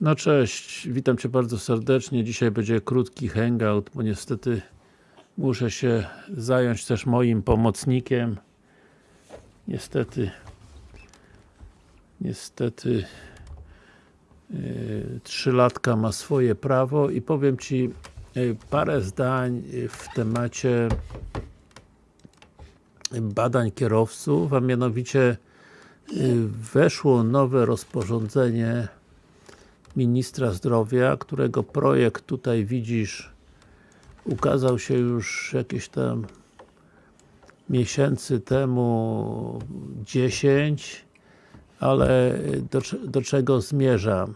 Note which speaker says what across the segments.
Speaker 1: No cześć, witam Cię bardzo serdecznie. Dzisiaj będzie krótki hangout, bo niestety muszę się zająć też moim pomocnikiem. Niestety niestety yy, trzylatka ma swoje prawo i powiem Ci yy, parę zdań w temacie badań kierowców, a mianowicie yy, weszło nowe rozporządzenie Ministra Zdrowia, którego projekt tutaj widzisz ukazał się już jakieś tam miesięcy temu 10 ale do, do czego zmierzam?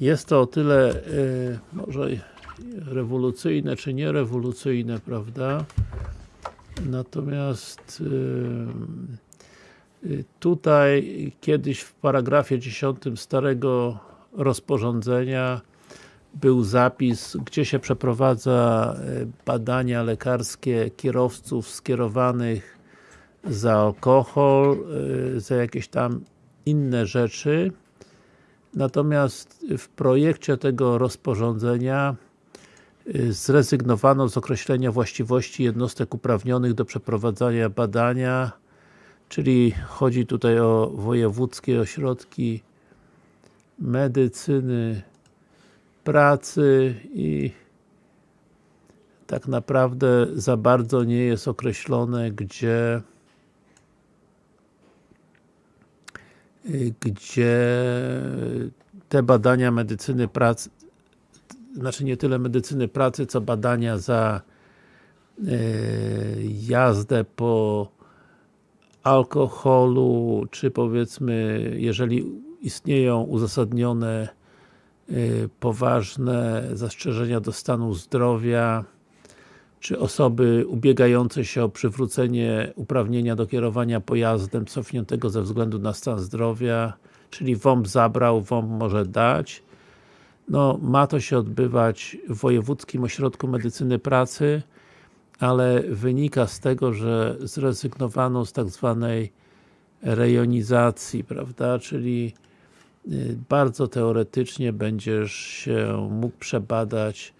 Speaker 1: Jest to o tyle y, może rewolucyjne, czy nie rewolucyjne, prawda? Natomiast y, y, tutaj kiedyś w paragrafie 10 starego rozporządzenia był zapis, gdzie się przeprowadza badania lekarskie kierowców skierowanych za alkohol, za jakieś tam inne rzeczy. Natomiast w projekcie tego rozporządzenia zrezygnowano z określenia właściwości jednostek uprawnionych do przeprowadzania badania, czyli chodzi tutaj o wojewódzkie ośrodki medycyny pracy i tak naprawdę za bardzo nie jest określone, gdzie gdzie te badania medycyny pracy znaczy nie tyle medycyny pracy, co badania za e, jazdę po alkoholu, czy powiedzmy, jeżeli istnieją uzasadnione e, poważne zastrzeżenia do stanu zdrowia, czy osoby ubiegające się o przywrócenie uprawnienia do kierowania pojazdem cofniętego ze względu na stan zdrowia, czyli WOMP zabrał, WOMP może dać. No, ma to się odbywać w Wojewódzkim Ośrodku Medycyny Pracy, ale wynika z tego, że zrezygnowano z tak zwanej rejonizacji, prawda, czyli y, bardzo teoretycznie będziesz się mógł przebadać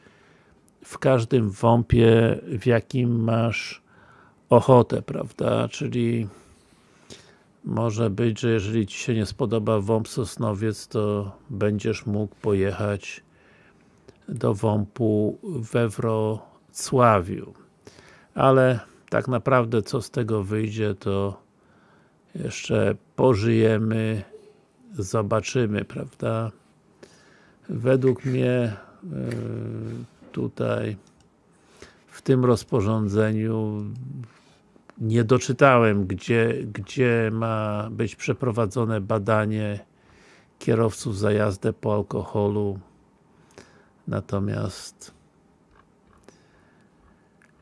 Speaker 1: w każdym WOMP-ie, w jakim masz ochotę, prawda, czyli może być, że jeżeli Ci się nie spodoba WOMP Sosnowiec, to będziesz mógł pojechać do WOMP-u we Wrocławiu. Ale tak naprawdę co z tego wyjdzie, to jeszcze pożyjemy, zobaczymy, prawda. Według mnie yy, tutaj w tym rozporządzeniu nie doczytałem, gdzie, gdzie ma być przeprowadzone badanie kierowców za jazdę po alkoholu. Natomiast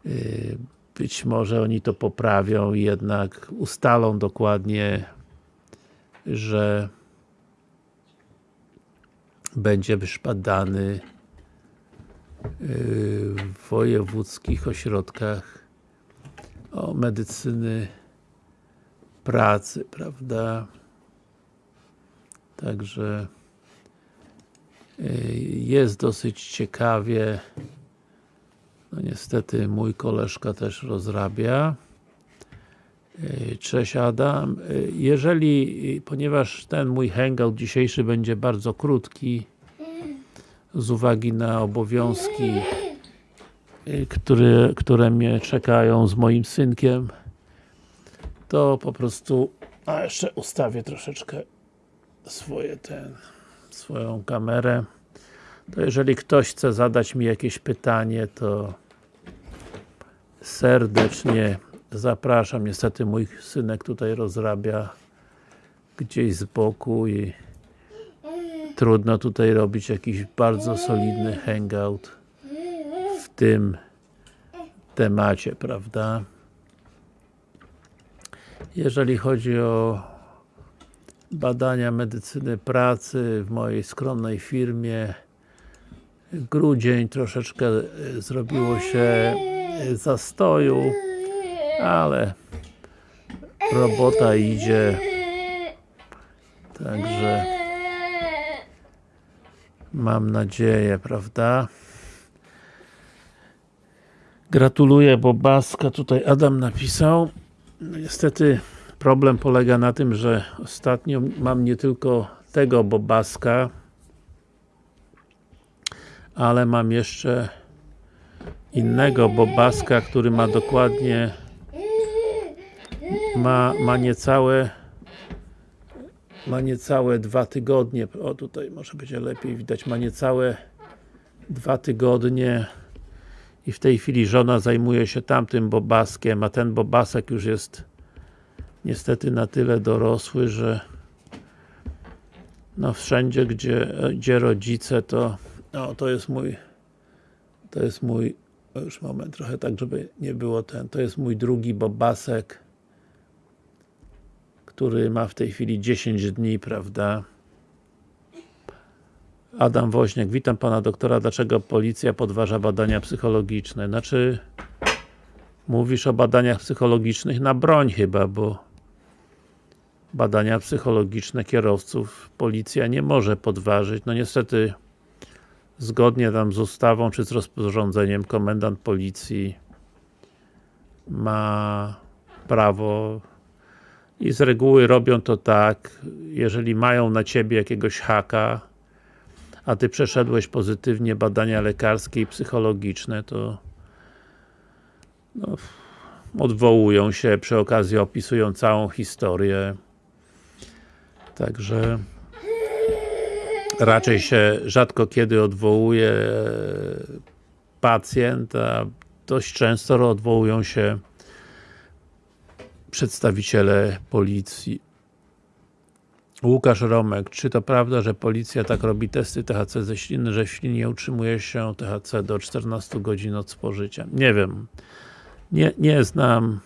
Speaker 1: yy, być może oni to poprawią i jednak ustalą dokładnie, że będzie badany w wojewódzkich ośrodkach o medycyny pracy, prawda? Także y, jest dosyć ciekawie. No niestety mój koleżka też rozrabia. Y, cześć Adam. Y, jeżeli, ponieważ ten mój hangout dzisiejszy będzie bardzo krótki, z uwagi na obowiązki y, które, które mnie czekają z moim synkiem to po prostu a jeszcze ustawię troszeczkę swoje ten swoją kamerę to jeżeli ktoś chce zadać mi jakieś pytanie to serdecznie zapraszam, niestety mój synek tutaj rozrabia gdzieś z boku i trudno tutaj robić jakiś bardzo solidny hangout w tym temacie, prawda? Jeżeli chodzi o badania medycyny pracy w mojej skromnej firmie grudzień troszeczkę zrobiło się zastoju ale robota idzie także Mam nadzieję, prawda? Gratuluję Bobaska, tutaj Adam napisał. No niestety problem polega na tym, że ostatnio mam nie tylko tego Bobaska, ale mam jeszcze innego Bobaska, który ma dokładnie ma, ma niecałe ma niecałe dwa tygodnie, o tutaj może będzie lepiej widać, ma niecałe dwa tygodnie. I w tej chwili żona zajmuje się tamtym bobaskiem, a ten bobasek już jest niestety na tyle dorosły, że no wszędzie, gdzie, gdzie rodzice, to no, to jest mój to jest mój już moment, trochę tak, żeby nie było ten, to jest mój drugi bobasek który ma w tej chwili 10 dni, prawda? Adam Woźniak, witam Pana doktora, dlaczego policja podważa badania psychologiczne? Znaczy, mówisz o badaniach psychologicznych na broń chyba, bo badania psychologiczne kierowców policja nie może podważyć. No niestety, zgodnie tam z ustawą, czy z rozporządzeniem, komendant policji ma prawo i z reguły robią to tak, jeżeli mają na Ciebie jakiegoś haka, a Ty przeszedłeś pozytywnie badania lekarskie i psychologiczne, to no, odwołują się, przy okazji opisują całą historię. Także raczej się rzadko kiedy odwołuje pacjent, a dość często odwołują się przedstawiciele policji. Łukasz Romek, czy to prawda, że policja tak robi testy THC ze śliny, że w ślinie utrzymuje się THC do 14 godzin od spożycia? Nie wiem. Nie, nie znam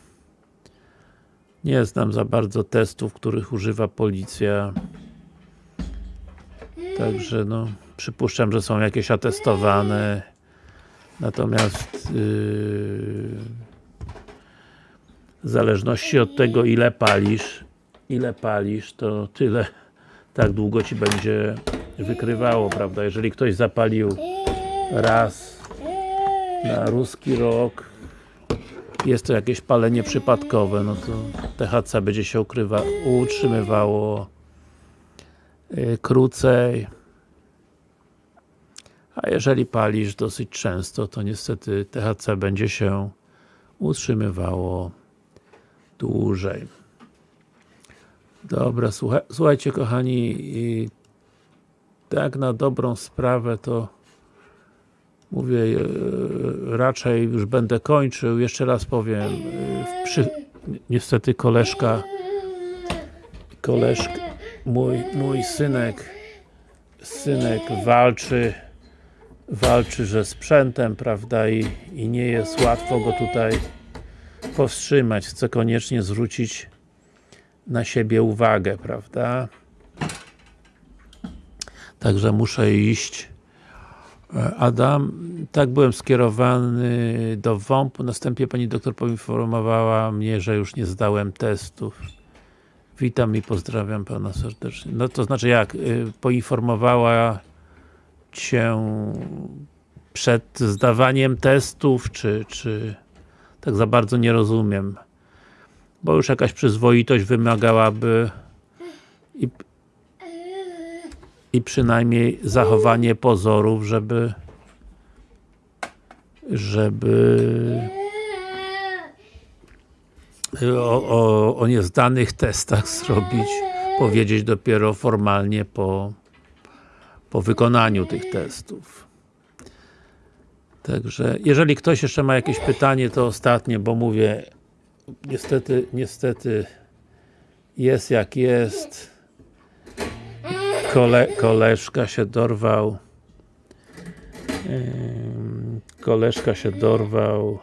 Speaker 1: nie znam za bardzo testów, których używa policja. Także no, przypuszczam, że są jakieś atestowane. Natomiast yy, w zależności od tego ile palisz ile palisz, to tyle tak długo Ci będzie wykrywało, prawda? Jeżeli ktoś zapalił raz na ruski rok jest to jakieś palenie przypadkowe, no to THC będzie się ukrywa, utrzymywało yy, krócej a jeżeli palisz dosyć często, to niestety THC będzie się utrzymywało dłużej. Dobra, słuchaj, słuchajcie kochani, tak na dobrą sprawę to mówię, e, raczej już będę kończył, jeszcze raz powiem, e, przy, niestety koleżka koleżka, mój, mój synek synek walczy walczy, że sprzętem, prawda, i, i nie jest łatwo go tutaj powstrzymać, chce koniecznie zwrócić na siebie uwagę, prawda? Także muszę iść. Adam, tak byłem skierowany do WOMP, następnie pani doktor poinformowała mnie, że już nie zdałem testów. Witam i pozdrawiam pana serdecznie. No to znaczy jak? Y, poinformowała cię przed zdawaniem testów, czy, czy tak za bardzo nie rozumiem. Bo już jakaś przyzwoitość wymagałaby i, i przynajmniej zachowanie pozorów, żeby żeby o, o, o niezdanych testach zrobić, powiedzieć dopiero formalnie po, po wykonaniu tych testów. Także, jeżeli ktoś jeszcze ma jakieś pytanie, to ostatnie, bo mówię, niestety, niestety jest jak jest. Kole, koleżka się dorwał koleżka się dorwał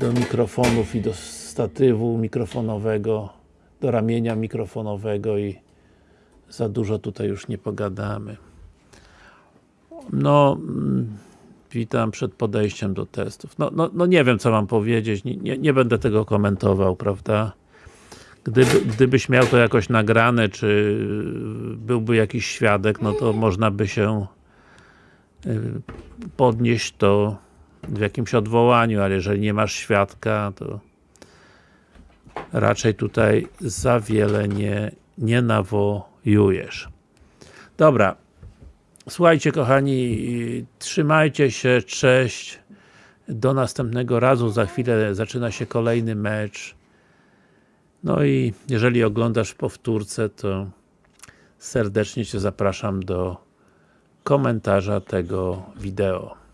Speaker 1: do mikrofonów i do statywu mikrofonowego, do ramienia mikrofonowego i za dużo tutaj już nie pogadamy. No, mm, witam przed podejściem do testów. No, no, no nie wiem co mam powiedzieć, nie, nie, nie będę tego komentował, prawda? Gdyby, gdybyś miał to jakoś nagrane, czy byłby jakiś świadek, no to można by się y, podnieść to w jakimś odwołaniu, ale jeżeli nie masz świadka, to raczej tutaj za wiele nie, nie nawojujesz. Dobra. Słuchajcie kochani, trzymajcie się, cześć. Do następnego razu, za chwilę zaczyna się kolejny mecz. No i jeżeli oglądasz powtórce, to serdecznie Cię zapraszam do komentarza tego wideo.